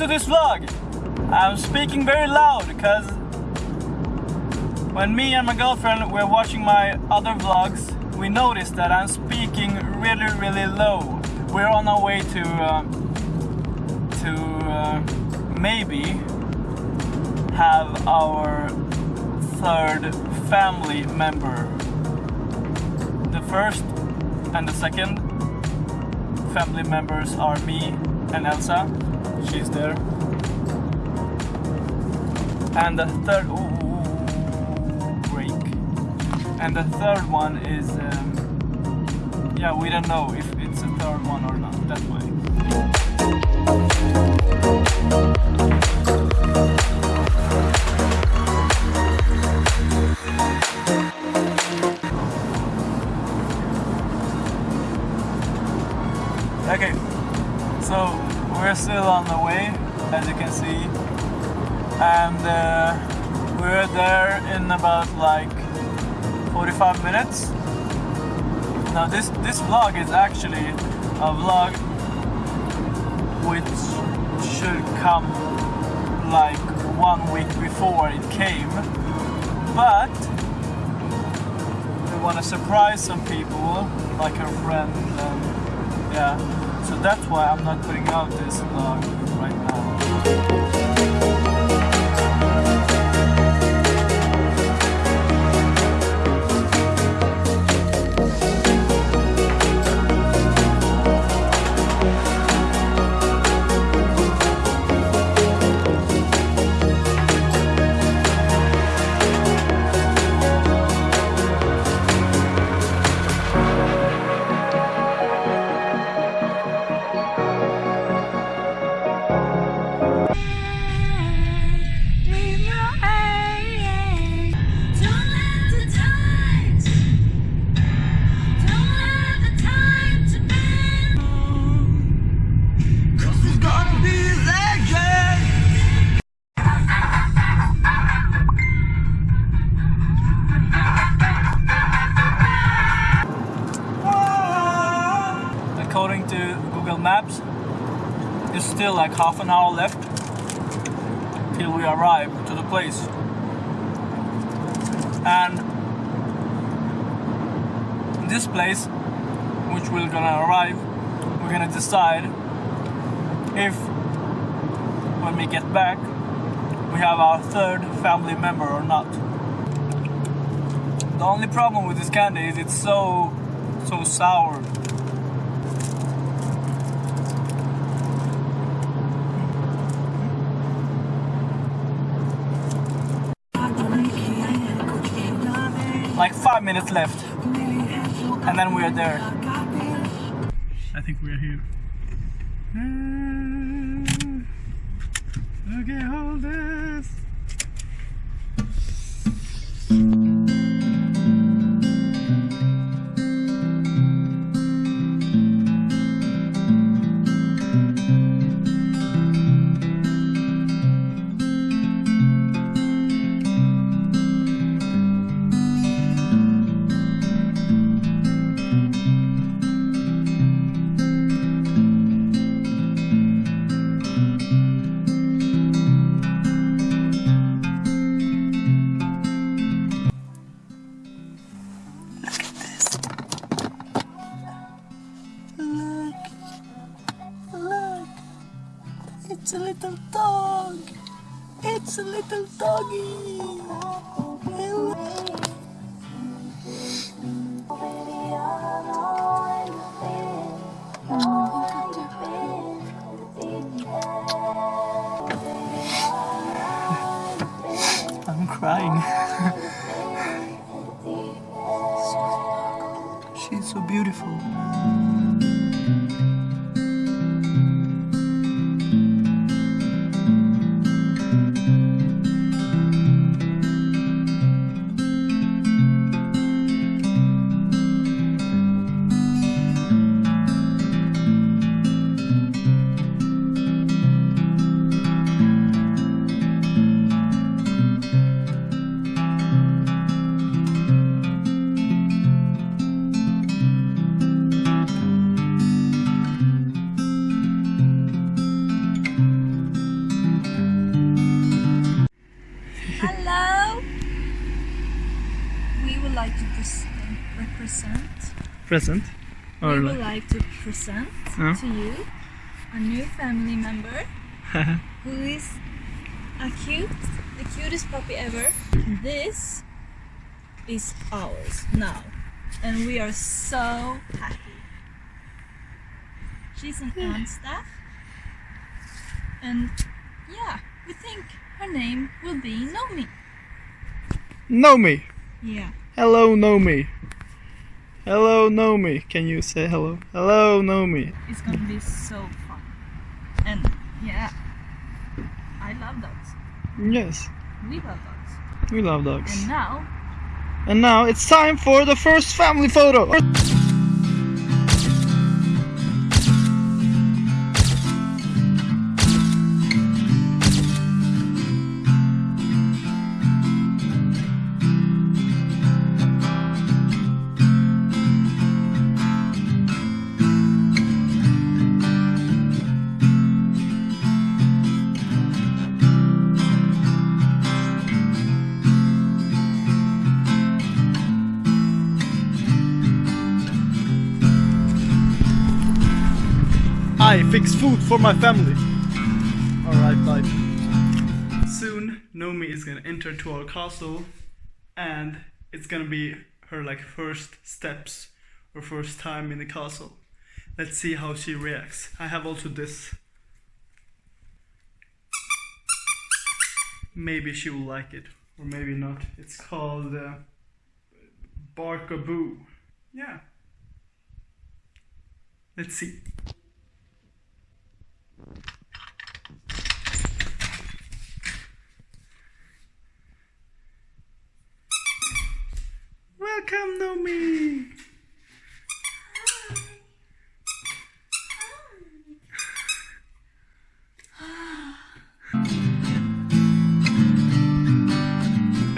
to this vlog. I'm speaking very loud because when me and my girlfriend were watching my other vlogs, we noticed that I'm speaking really, really low. We're on our way to uh, to uh, maybe have our third family member. The first and the second family members are me and Elsa. She's there. And the third, break. And the third one is, um, yeah, we don't know if it's a third one or not. That way. On the way, as you can see, and uh, we're there in about like 45 minutes. Now this this vlog is actually a vlog which should come like one week before it came, but we want to surprise some people, like our friend. And, yeah, so that's why I'm not putting out this vlog right now. Still like half an hour left till we arrive to the place. And this place, which we're gonna arrive, we're gonna decide if when we get back we have our third family member or not. The only problem with this candy is it's so so sour. Like five minutes left. And then we are there. I think we are here. It's a little dog. It's a little doggy. I'm crying. She's so beautiful. Represent. Present. Or we would like, to present Yeah. to you a new family member who is a cute, the cutest puppy ever. This is ours now, and we are so happy. She's an staff and yeah, we think her name will be Nomi. Nomi. Yeah. Hello, Nomi. Hello, Nomi. Can you say hello? Hello, Nomi. It's gonna be so fun. And yeah, I love dogs. Yes, We love dogs. we love dogs. And now, And now it's time for the first family photo. I fix food for my family. Alright, bye. Soon, Nomi is gonna enter to our castle, and it's gonna be her like first steps or first time in the castle. Let's see how she reacts. I have also this. Maybe she will like it, or maybe not. It's called uh, Barkaboo. Yeah. Let's see.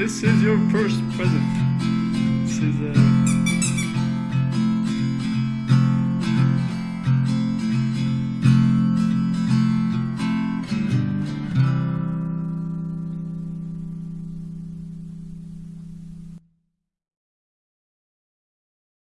This is your first present. This is a